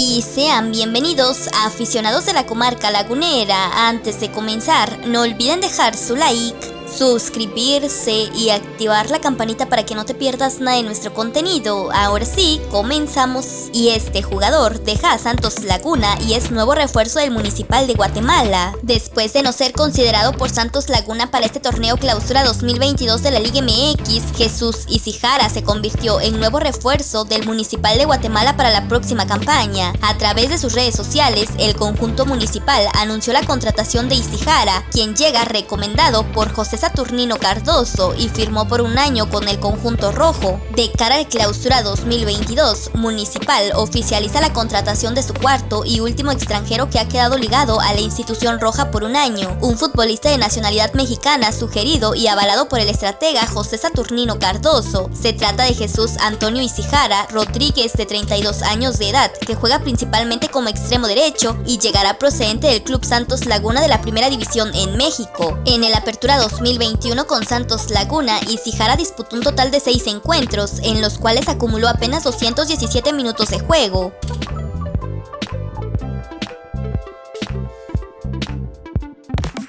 y sean bienvenidos a aficionados de la comarca lagunera. Antes de comenzar, no olviden dejar su like suscribirse y activar la campanita para que no te pierdas nada de nuestro contenido. Ahora sí, comenzamos. Y este jugador deja a Santos Laguna y es nuevo refuerzo del Municipal de Guatemala. Después de no ser considerado por Santos Laguna para este torneo clausura 2022 de la Liga MX, Jesús Isijara se convirtió en nuevo refuerzo del Municipal de Guatemala para la próxima campaña. A través de sus redes sociales, el conjunto municipal anunció la contratación de Isijara, quien llega recomendado por José Saturnino Cardoso y firmó por un año con el conjunto rojo. De cara al clausura 2022, Municipal oficializa la contratación de su cuarto y último extranjero que ha quedado ligado a la institución roja por un año, un futbolista de nacionalidad mexicana sugerido y avalado por el estratega José Saturnino Cardoso. Se trata de Jesús Antonio Isijara Rodríguez de 32 años de edad, que juega principalmente como extremo derecho y llegará procedente del Club Santos Laguna de la Primera División en México. En el Apertura 2022 2021 con Santos Laguna y Sijara disputó un total de 6 encuentros, en los cuales acumuló apenas 217 minutos de juego.